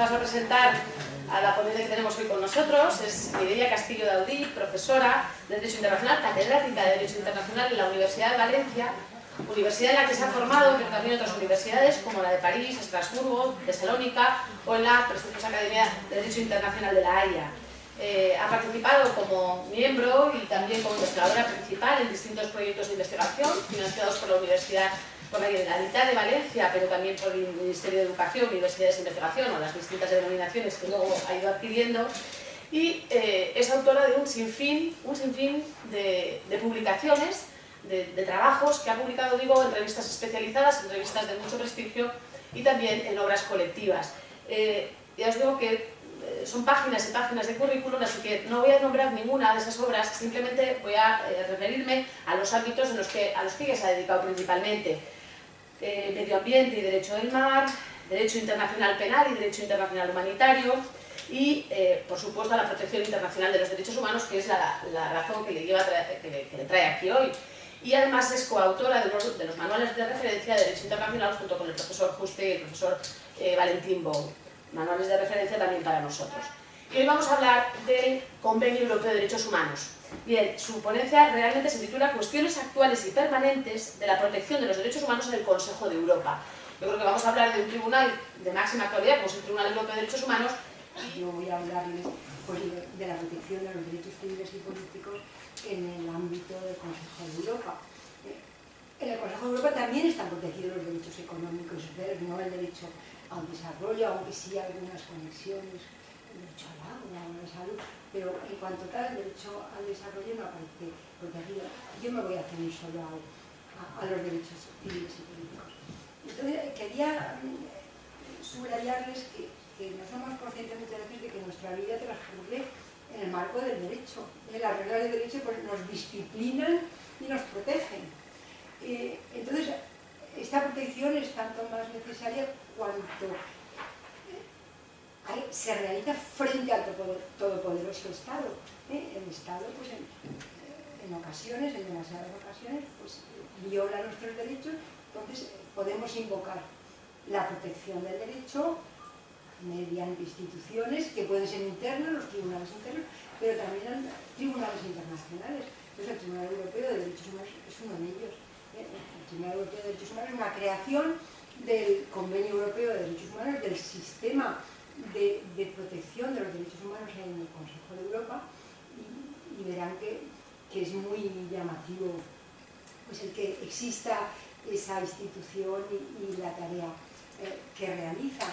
paso a presentar a la ponente que tenemos hoy con nosotros. Es Mireia Castillo Daudí, profesora de Derecho Internacional, catedrática de Derecho Internacional en la Universidad de Valencia, universidad en la que se ha formado, pero también en otras universidades como la de París, Estrasburgo, Tesalónica o en la prestigiosa Academia de Derecho Internacional de La Haya. Eh, ha participado como miembro y también como investigadora principal en distintos proyectos de investigación financiados por la Universidad por la Generalitat de Valencia, pero también por el Ministerio de Educación, Universidades de Investigación o las distintas denominaciones que luego ha ido adquiriendo y eh, es autora de un sinfín, un sinfín de, publicaciones, de, trabajos que ha publicado, digo, en revistas especializadas, en revistas de mucho prestigio y también en obras colectivas. Eh, ya os digo que eh, son páginas y páginas de currículum, así que no voy a nombrar ninguna de esas obras, simplemente voy a referirme a los ámbitos en los que, a los que ella se ha dedicado principalmente. Eh, medio ambiente y derecho del mar, derecho internacional penal y derecho internacional humanitario y, eh, por supuesto, la protección internacional de los derechos humanos, que es la, razón que le, lleva que, le, trae aquí hoy. Y además es coautora de los, de los, manuales de referencia de Derecho Internacional junto con el profesor Juste y el profesor eh, Valentín Bou. Manuales de referencia también para nosotros. Y hoy vamos a hablar del Convenio Europeo de Derechos Humanos, Bien, su ponencia realmente se titula Cuestiones actuales y permanentes de la protección de los derechos humanos en el Consejo de Europa. Yo creo que vamos a hablar de un tribunal de máxima actualidad, como es el Tribunal Europeo de Derechos Humanos. Yo voy a hablarles pues, de la protección de los derechos civiles y políticos en el ámbito del Consejo de Europa. En el Consejo de Europa también están protegidos los derechos económicos, no el derecho al desarrollo, aunque sí algunas conexiones, el derecho al agua, a la pero en cuanto tal, el derecho al desarrollo no aparece protegido. Yo me voy a ceñir solo a, los derechos civiles y políticos. Entonces, quería mm, subrayarles que, no somos conscientes muchas veces de que nuestra vida transcurre en el marco del derecho. Las reglas del derecho pues, nos disciplinan y nos protegen. Eh, entonces, esta protección es tanto más necesaria cuanto se realiza frente al todopoderoso Estado. ¿eh? El Estado, pues en, ocasiones, en demasiadas ocasiones, pues viola nuestros derechos, entonces podemos invocar la protección del derecho mediante instituciones que pueden ser internas, los tribunales internos, pero también tribunales internacionales. Entonces el Tribunal Europeo de Derechos Humanos es uno de ellos. ¿eh? El Tribunal Europeo de Derechos Humanos es una creación del Convenio Europeo de Derechos Humanos, del sistema de, protección de los derechos humanos en el Consejo de Europa y, verán que, es muy llamativo pues el que exista esa institución y, la tarea eh, que realiza.